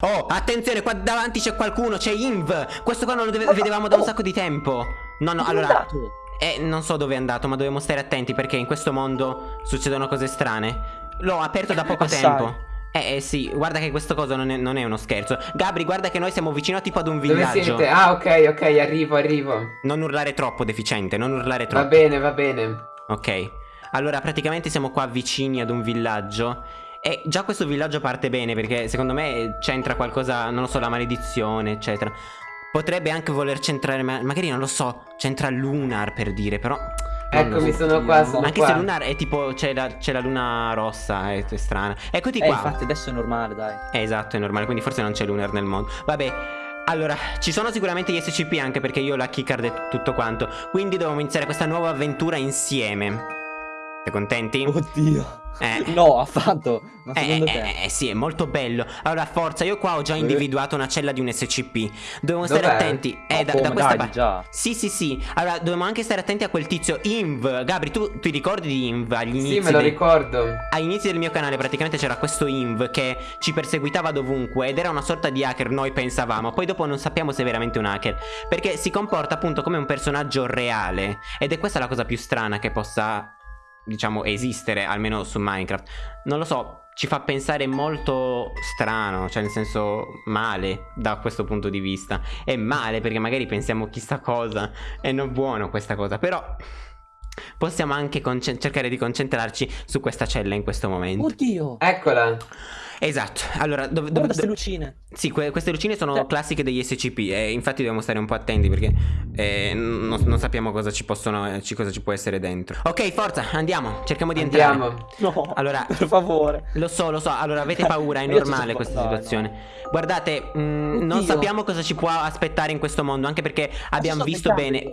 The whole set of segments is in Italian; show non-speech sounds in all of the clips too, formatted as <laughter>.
Oh, attenzione, qua davanti c'è qualcuno, c'è Inv. Questo qua non lo vedevamo da un oh. sacco di tempo. No, no, Dove allora... Eh, non so dove è andato, ma dobbiamo stare attenti perché in questo mondo succedono cose strane. L'ho aperto da poco tempo. Eh, eh, sì, guarda che questo coso non è, non è uno scherzo. Gabri, guarda che noi siamo vicino tipo ad un Dove villaggio. siete? Ah, ok, ok, arrivo, arrivo. Non urlare troppo, deficiente, non urlare Va troppo. bene, va bene. Ok. Allora, praticamente siamo qua vicini ad un villaggio. E già questo villaggio parte bene perché secondo me c'entra qualcosa, non lo so, la maledizione, eccetera. Potrebbe anche voler centrare, ma- magari non lo so, c'entra Lunar per dire, però... Eccomi, so. sono qua, sono Ma anche qua. se Lunar è tipo, c'è la, c'è la luna rossa, è, è strana. Eccoti Eh, qua. infatti adesso è normale, dai. Eh, esatto, è normale, quindi forse non c'è Lunar nel mondo. Vabbè, allora, ci sono sicuramente gli SCP anche perché io ho la keycard e tutto quanto. Quindi dobbiamo iniziare questa nuova avventura insieme. Siete contenti? Oddio. Eh. No, affatto. Ma Eh, secondo eh, te? eh, eh, sì, è molto bello. Allora, forza, io qua ho già individuato una cella di un SCP. Dobbiamo stare attenti. Eh, Ma da, da questa parte. già. Sì, sì, sì. Allora, dobbiamo anche stare attenti a quel tizio Inv. Gabri, tu ti ricordi di Inv agli inizi? Sì, me lo dei- ricordo. Agli inizi del mio canale praticamente c'era questo Inv che ci perseguitava dovunque ed era una sorta di hacker, noi pensavamo, poi dopo non sappiamo se è veramente un hacker, perché si comporta appunto come un personaggio reale ed è questa la cosa più strana che possa, diciamo, esistere, almeno su Minecraft. Non lo so, ci fa pensare molto strano, cioè nel senso male da questo punto di vista. È male perché magari pensiamo chissà cosa, è non buono questa cosa, però... Possiamo anche cercare di concentrarci su questa cella in questo momento. Oddio. Eccola. Esatto. Allora, dove, dove, queste lucine. Sì, que- queste lucine sono Cioè- classiche degli SCP e infatti dobbiamo stare un po' attenti perché eh, non, non sappiamo cosa ci possono eh, ci- cosa ci può essere dentro. Ok, forza, andiamo. Cerchiamo di entrare. Andiamo. No. Allora- per favore. Lo so, lo so. Allora, avete paura, è normale questa no, no. situazione. Guardate, mm, non sappiamo cosa ci può aspettare in questo mondo, anche perché abbiamo Ci sono visto bene.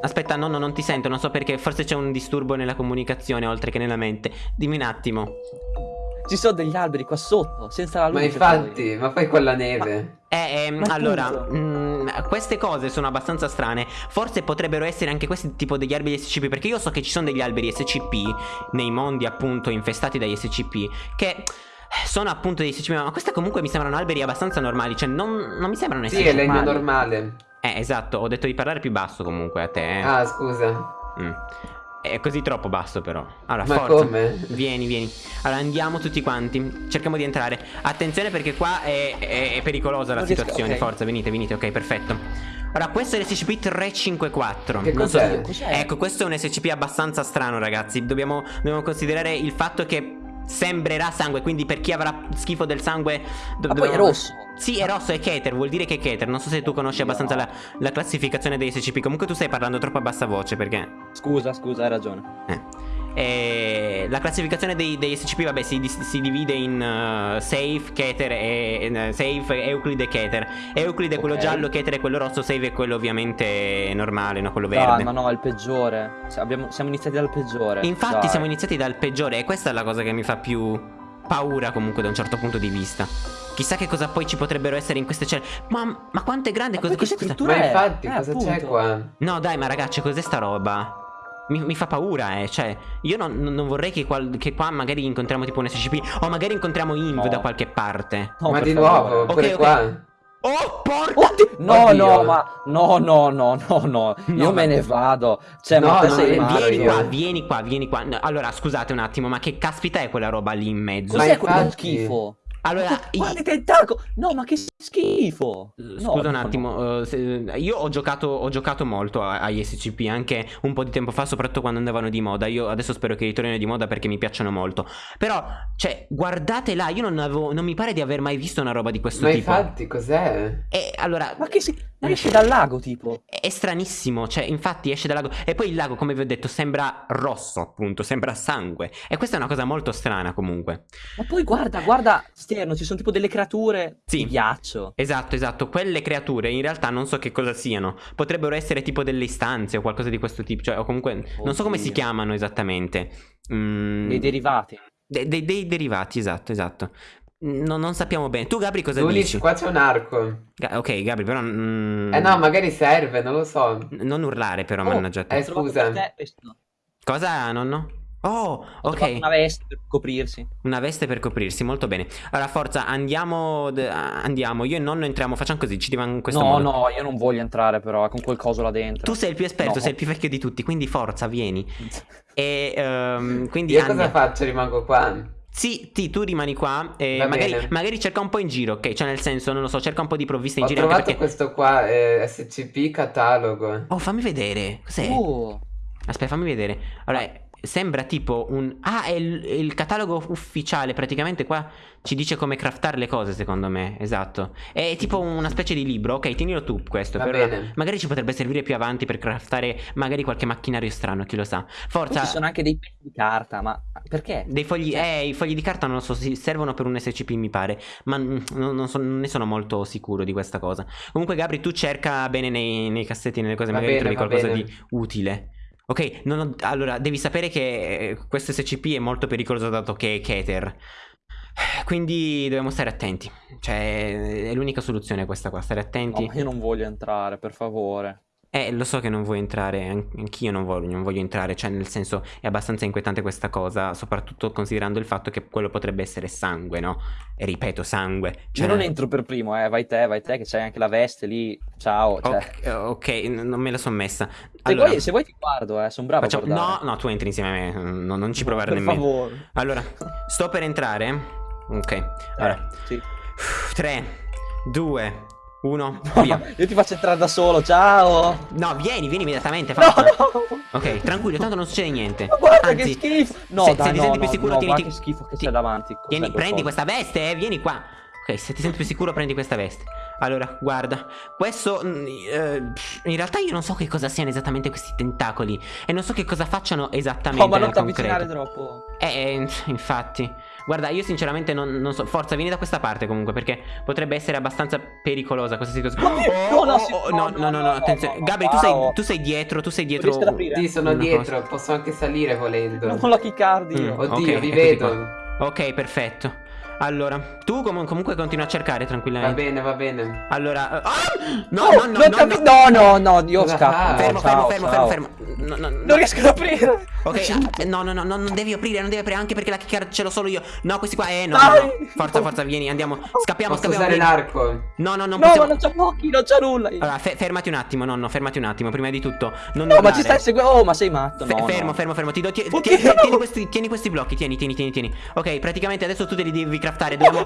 Aspetta, no, no, non ti sento, non so perché, forse c'è un disturbo nella comunicazione oltre che nella mente. Dimmi un attimo. Ci sono degli alberi qua sotto, senza la Ma luce. infatti, ma poi con la neve. Eh, ehm, Ma allora, appunto. mm, queste cose sono abbastanza strane. Forse potrebbero essere anche questi tipo degli alberi SCP. Perché io so che ci sono degli alberi SCP nei mondi appunto infestati dagli SCP. Che sono appunto degli SCP. Ma questi comunque mi sembrano alberi abbastanza normali. Cioè, non, non mi sembrano Sì, essere. è legno normale. Eh, esatto. Ho detto di parlare più basso comunque a te. Eh. Ah, scusa. Mm. È così troppo basso, però. Allora, Ma forza. come? Vieni, vieni. Allora, andiamo tutti quanti. Cerchiamo di entrare. Attenzione perché qua è, è- è pericolosa la Non situazione. ok. Forza, venite, venite. Ok, perfetto. Ora, questo è l'SCP 354. Che so- cos'è? Cos'è? Ecco, questo è un SCP abbastanza strano, ragazzi. Dobbiamo, dobbiamo considerare il fatto che sembrerà sangue. Quindi, per chi avrà schifo del sangue. do- Ma poi è rosso. Sì, è rosso, è Keter, vuol dire che è Keter. Non so se tu conosci abbastanza la, la classificazione dei SCP. Comunque tu stai parlando troppo a bassa voce perché. Scusa, scusa, hai ragione. Eh. Eh, la classificazione dei, degli SCP, vabbè, si, si divide in eh, Safe, Keter e eh, Safe, Euclid e Keter. Euclid è quello giallo, Keter è quello rosso, Safe è quello ovviamente normale, no? Quello Dai, verde. ma no, è il peggiore. Se abbiamo- siamo iniziati dal peggiore. Infatti Dai. siamo iniziati dal peggiore e questa è la cosa che mi fa più paura comunque da un certo punto di vista. Chissà che cosa poi ci potrebbero essere in queste celle. Ma, ma quanto è grande? Ma Cosa, che questa- scrittura Ma infatti, Eh, cosa c'è qua? No, dai, ma ragazzi, cos'è sta roba? Mi, mi fa paura, eh. Cioè, io non, non vorrei che, qual- che qua magari incontriamo tipo un SCP. O magari incontriamo Inv No. da qualche parte. No, ma di favore. nuovo, Ok, pure ok. qua. Oh, porca! Oddio, no, Oddio. no, ma no, no, no, no, no, io No, me ma- ne vado. Cioè, No, ma no, sei matto. Vieni io. qua, vieni qua, vieni qua. No, Allora, scusate un attimo, ma che caspita è quella roba lì in mezzo? Ma Cos'è quello schifo? Allora, Guarda i tentacoli! No, ma che schifo! No, Scusa un no, attimo, eh, se- io ho giocato, ho giocato molto a- agli SCP anche un po' di tempo fa, soprattutto quando andavano di moda. Io adesso spero che ritornino di moda perché mi piacciono molto. Però, cioè, guardate là, io non, avevo, non mi pare di aver mai visto una roba di questo Ma tipo. infatti, cos'è? E allora, Ma che si... Ma esce dal lago, tipo. è stranissimo, cioè, infatti esce dal lago. E poi il lago, come vi ho detto, sembra rosso, appunto, sembra sangue. E questa è una cosa molto strana, comunque. Ma poi guarda, guarda, esterno, ci sono tipo delle creature Sì. di ghiaccio. Esatto, esatto. Quelle creature in realtà non so che cosa siano. Potrebbero essere tipo delle istanze o qualcosa di questo tipo. Cioè, o comunque. Non so come si Oddio. chiamano esattamente. Mm, Dei derivati. de- de- dei derivati, esatto, esatto. No- non sappiamo bene. Tu, Gabri, cosa Lulis, dici? qua c'è un arco. Ga- ok, Gabri, però. mm, Eh no, magari serve, non lo so. Non urlare, però, Oh, mannaggia te. eh, scusa. Cosa, nonno? Oh, Ho trovato ok. Una veste per coprirsi. Una veste per coprirsi, molto bene. Allora, forza, andiamo. Andiamo. Io e nonno entriamo. Facciamo così. Ci diamo in questo no, modo. no, io non voglio entrare però con quel coso là dentro. Tu sei il più esperto, No. sei il più vecchio di tutti. Quindi forza, vieni. <laughs> E ehm, quindi. Io cosa andiamo. faccio? Rimango qua. Sì, ti, tu rimani qua. E Va magari, magari cerca un po' in giro, ok? Cioè, nel senso, non lo so, cerca un po' di provviste in Ho giro. Anche trovato perché. questo qua, eh, SCP catalogo. Oh, fammi vedere. Cos'è? Oh, Aspetta, fammi vedere. Allora, sembra tipo un... Ah, è il, è il catalogo ufficiale. Praticamente qua ci dice come craftare le cose, secondo me. Esatto. È tipo una specie di libro. Ok, tienilo tu questo. Va per ora. bene. Magari ci potrebbe servire più avanti per craftare magari qualche macchinario strano, chi lo sa. Poi Forza. ci sono anche dei pezzi di carta, ma perché? Dei fogli, Cioè- eh, i fogli di carta non lo so, si- servono per un SCP mi pare, ma non, non so- non ne sono molto sicuro di questa cosa. Comunque Gabri, tu cerca bene nei, nei cassetti, nelle cose, Va magari bene, trovi qualcosa bene. di utile. Ok, ho- allora devi sapere che eh, questo SCP è molto pericoloso dato che è Keter. Quindi dobbiamo stare attenti. Cioè, è l'unica soluzione questa qua, stare No, attenti. ma io non voglio entrare, per favore. Eh, lo so che non vuoi entrare, an- anch'io non voglio, non voglio entrare, cioè nel senso è abbastanza inquietante questa cosa, soprattutto considerando il fatto che quello potrebbe essere sangue, no? E ripeto, sangue. Cioè, Io non entro per primo, eh, vai te, vai te, che c'hai anche la veste lì. Ciao, cioè. Ok, ok, n- non me la sono messa. Se, Allora, vuoi, se vuoi ti guardo, eh, sono bravo facciamo-. No, no, tu entri insieme a me, no, non ci provare per nemmeno. favore. Allora, sto per entrare. Ok, allora, Eh, sì. 3, 2, 1, <laughs> No, via. io ti faccio entrare da solo, ciao. No, vieni, vieni immediatamente, No, no. Ok, tranquillo, tanto non succede niente. Ma guarda Anzi, che schifo. No, se, dai, se ti no, senti più sicuro, no, tieniti. guarda che schifo che ti- c'è davanti. Tieni, quel prendi questa veste, eh, vieni qua. Ok, se ti senti più sicuro, prendi questa veste. Allora, guarda, questo. mm, eh, in realtà io non so che cosa siano esattamente questi tentacoli. E non so che cosa facciano esattamente. No, ma non ti avvicinare troppo. Eh, eh, infatti. Guarda, io sinceramente non, non so. Forza, vieni da questa parte comunque, perché potrebbe essere abbastanza pericolosa questa situazione. no, no, sì, oh, no, no, no, no, no, no, attenzione. no, no, Gabri, tu sei, tu sei dietro, tu sei dietro. Sì, sono dietro, posso anche salire volendo. Non la chiccardi io. Mm. Oddio, Ok, vi vedo. qua. Ok, perfetto. Allora, tu com- comunque continua a cercare Va tranquillamente. bene, va bene. Allora, ah! no, Oh, no, no, no, capi- no. no, no, no, io Cosa scappo. fai? Fermo, Ciao, fermo, fermo, ciao. fermo, fermo. No, no, no. Non riesco ad aprire. Ok, ah, no, no, no, no, non devi aprire, non devi aprire anche perché la kicker ce l'ho solo io. No, questi qua, eh, no, no, no. Forza, forza, vieni, andiamo. Scappiamo, Posso scappiamo. usare vieni. l'arco? No, no, non No, possiamo. ma non c'ha pochi, non c'ha nulla. Allora, fe- fermati un attimo, nonno, fermati un attimo, prima di tutto. Non no, ma ci stai seguendo. Oh, ma sei matto. Fe- no, fermo, no. fermo, fermo. Ti do, tieni, tieni questi, tieni questi blocchi. Tieni, tieni, tieni, tieni. Ok, praticamente adesso tu te li devi craftare. Dobbiamo,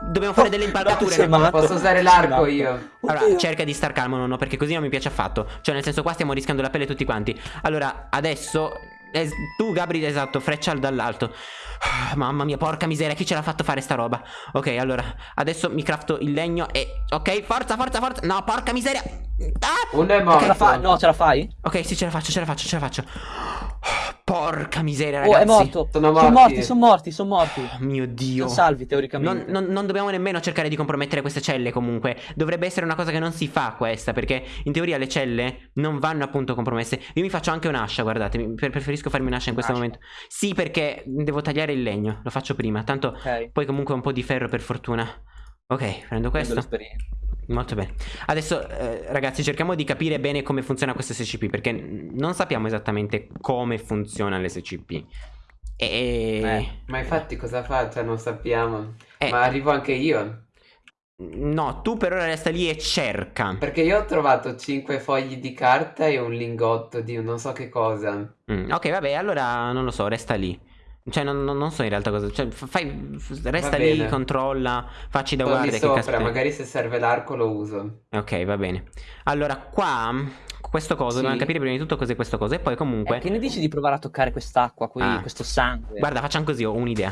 dobbiamo fare delle impalcature. sei matto. Posso usare l'arco io? Allora, Oddio. cerca di star calmo, nonno, perché così non mi piace affatto. Cioè, nel senso, qua stiamo rischiando la pelle tutti quanti. Allora, adesso. es- tu, Gabri, esatto, freccia dall'alto. <sighs> Mamma mia, porca miseria, chi ce l'ha fatto fare sta roba? Ok, allora, adesso mi crafto il legno e. Ok, forza, forza, forza. No, porca miseria. Ah! Uno è Ce morto. la fa- No, ce la fai? Ok, sì, ce la faccio, ce la faccio, ce la faccio. Porca miseria, Oh, ragazzi. è morto. Sono Sono morti. morti, sono morti, sono morti. Oh, mio dio. Sono salvi, Non, teoricamente. non- non dobbiamo nemmeno cercare di compromettere queste celle comunque Dovrebbe essere una cosa che non si fa questa Perché in teoria le celle non vanno appunto compromesse Io mi faccio anche un'ascia guardate Preferisco farmi un'ascia in questo Un'ascia. momento Sì perché devo tagliare il legno Lo faccio prima Tanto Ok. poi comunque un po' di ferro per fortuna Ok prendo Prendo questo l'esperienza. Molto bene Adesso eh, ragazzi cerchiamo di capire bene come funziona questo SCP Perché non sappiamo esattamente come funziona l'SCP E... Eh. Ma infatti cosa fa? Cioè, non sappiamo. Eh. Ma arrivo anche io. No, tu per ora resta lì e cerca Perché io ho trovato 5 fogli di carta e un lingotto di non so che cosa. Mm, ok, vabbè, allora non lo so, resta lì. Cioè, non, non- non so in realtà cosa. Cioè, fai, resta lì, controlla, facci da lì guardia. Che sopra, caspita. magari se serve l'arco lo uso. Ok, va bene. Allora, qua, questo coso, Sì. dobbiamo capire prima di tutto cos'è questo coso. E poi, comunque, Eh, che ne dici di provare a toccare quest'acqua qui, Ah. questo sangue? guarda, facciamo così. Ho un'idea.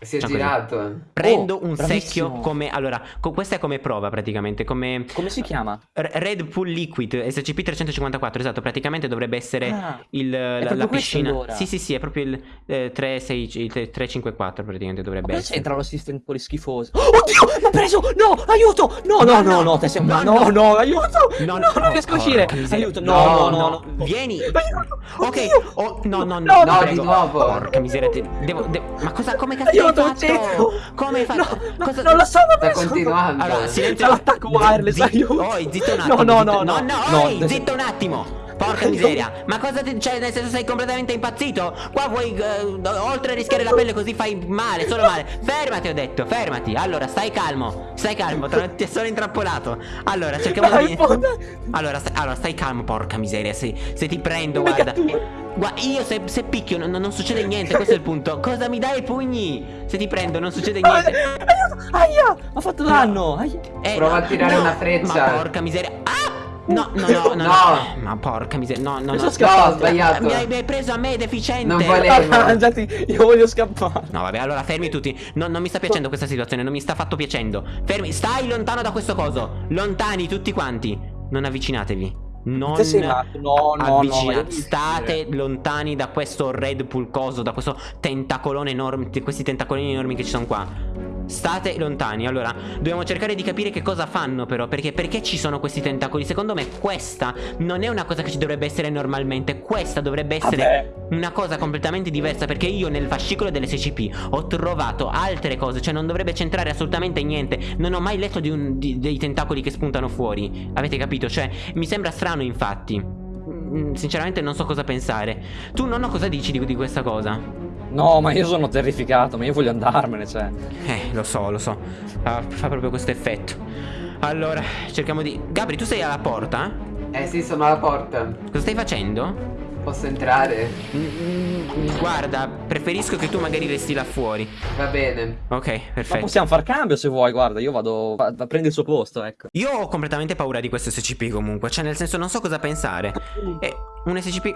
Si è così. girato. Prendo Oh, un bravissimo. secchio come. Allora, co- questa è come prova praticamente. Come. Come si chiama? R- Red Pool Liquid SCP-354. Esatto, praticamente dovrebbe essere. Ah, Il, la, la piscina. allora. Sì, sì, sì, è proprio il eh, 36 il 354 praticamente ma dovrebbe essere. c'entra lo sistema quelli schifosi? Oh, oddio, l'ho preso! No, aiuto! No, no, no, no, te sei... No, No, no. no, no, aiuto! No, No, no, non riesco a uscire! Aiuto, no, no, no, no. Vieni. Aiuto! Ok. Oh, no, no, no. No, no, di nuovo. Porca miseria. devo- Ma cosa, come cazzo ucciso! Come hai fatto? No, no, Cosa- non lo so, ma Sta continuando. Allora, silenzio. L'attacco wireless, aiuto! Oh, zitto un No, attimo. no, no, no, no, no, no, adesso- zitto un attimo. Porca <laughs> miseria Ma cosa ti... Cioè nel senso sei completamente impazzito Qua vuoi eh, Oltre a rischiare la pelle così fai male Solo male <laughs> Fermati ho detto Fermati Allora stai calmo Stai calmo <laughs> Ti sono intrappolato Allora cerchiamo di allora stai, allora stai calmo Porca miseria Se, se ti prendo guarda Guarda, io se, se picchio non, non, succede niente, questo è il punto. Cosa mi dai i pugni? Se ti prendo non succede niente. Aiuto, aia, ha fatto danno. Aia. Eh, Prova a tirare no, una freccia. Ma porca miseria. No, no, no, no, no. Ma porca miseria. No, no, no. no. Scappato. sbagliato. Mi hai, mi hai, preso a me, deficiente. Non volevo. <laughs> Mangiati, io voglio scappare. No, vabbè, allora fermi tutti. No, non mi sta piacendo questa situazione, non mi sta affatto piacendo. Fermi, stai lontano da questo coso. Lontani tutti quanti. Non avvicinatevi. Non no, no, avvicinate, no, state lontani da questo red pulcoso, da questo tentacolone enorme, questi tentacolini enormi che ci sono qua. State lontani. Allora dobbiamo cercare di capire che cosa fanno però Perché perché ci sono questi tentacoli. Secondo me questa non è una cosa che ci dovrebbe essere normalmente. Questa dovrebbe essere Vabbè. una cosa completamente diversa Perché io nel fascicolo dell'SCP Ho trovato altre cose. Cioè non dovrebbe centrare assolutamente niente. Non ho mai letto di un, di, dei tentacoli che spuntano fuori. Avete capito? Cioè mi sembra strano infatti. Mm, Sinceramente non so cosa pensare. Tu nonno cosa dici di, di questa cosa? No, ma io sono terrificato, ma io voglio andarmene, cioè. Eh, lo so, lo so. Uh, fa proprio questo effetto. Allora, cerchiamo di... Gabri, tu sei alla porta? Eh sì, sono alla porta. Cosa stai facendo? Posso entrare? Mm, guarda, preferisco che tu magari resti là fuori. Va bene. Ok, perfetto. Ma possiamo far cambio se vuoi, guarda, io vado a prendere il suo posto, ecco. Io ho completamente paura di questo SCP comunque, cioè nel senso non so cosa pensare. È un SCP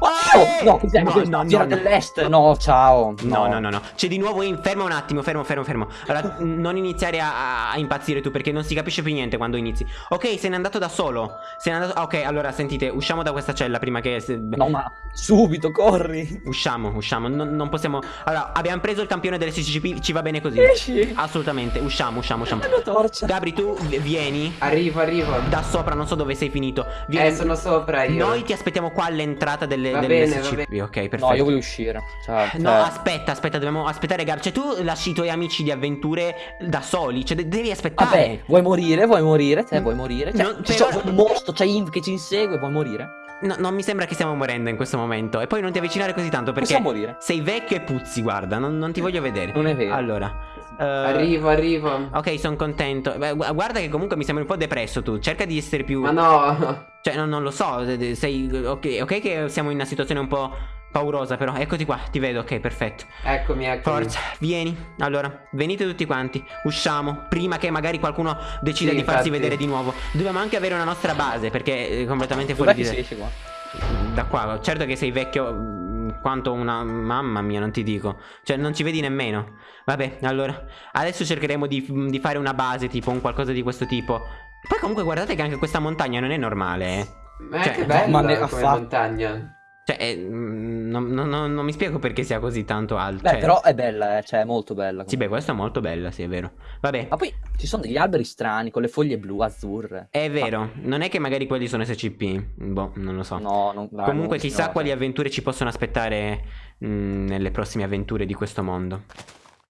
Oh, no, cos'è? No, no, no, dell'est. No, ciao. No, no, no, no. C'è di nuovo in. Ferma un attimo, fermo, fermo, fermo. Allora, non iniziare a, a, impazzire tu perché non si capisce più niente quando inizi. Ok, se n'è andato da solo. Se n'è andato. Ok, allora sentite, usciamo da questa cella prima che. No, ma subito, corri. Usciamo, usciamo. Non, non possiamo. Allora, abbiamo preso il campione delle CCP. Ci va bene così. Esci. Assolutamente. Usciamo, usciamo, usciamo. Una torcia. Gabri, tu vieni. Arrivo, arrivo. Da sopra, non so dove sei finito. Vieni. Eh, sono sopra io. Noi ti aspettiamo qua all'entrata delle, va delle bene, SCP. Ok, perfetto. No, io voglio uscire. Cioè, no, cioè... aspetta, aspetta, dobbiamo aspettare Gab. Cioè, tu lasci i tuoi amici di avventure da soli. Cioè, devi aspettare. Vabbè, vuoi morire? Vuoi morire? Te vuoi morire? Cioè, non, c'è un mostro, c'è Inv che ci insegue, vuoi morire? No, non mi sembra che stiamo morendo in questo momento. E poi non ti avvicinare così tanto perché morire. sei vecchio e puzzi, guarda. Non, non ti voglio vedere. Non è vero. Allora. Uh, arrivo, arrivo. Ok, sono contento. Beh, guarda che comunque mi sembri un po' depresso tu. Cerca di essere più. Ma no. <laughs> Cioè, no, non lo so. Sei. Ok, ok, che siamo in una situazione un po' paurosa però Eccoti qua, ti vedo, ok, perfetto Eccomi, eccomi Forza, vieni Allora, venite tutti quanti Usciamo Prima che magari qualcuno decida sì, di farsi vedere di nuovo Dobbiamo anche avere una nostra base Perché è completamente fuori di te qua? Da qua, certo che sei vecchio Quanto una... Mamma mia, non ti dico Cioè, non ci vedi nemmeno Vabbè, allora Adesso cercheremo di, di fare una base Tipo un qualcosa di questo tipo Poi comunque guardate che anche questa montagna non è normale eh. Ma cioè, che bella ma come montagna cioè, eh, non, non, non, non, mi spiego perché sia così tanto alto. Beh, cioè... però è bella, eh, cioè è molto bella. Comunque. Sì, beh, questa è molto bella, sì, è vero. Vabbè. Ma poi ci sono degli alberi strani con le foglie blu, azzurre. È vero, Ma... non è che magari quelli sono SCP. Boh, non lo so. No, non, dai, Comunque, non chissà no, quali avventure ci possono aspettare mh, nelle prossime avventure di questo mondo.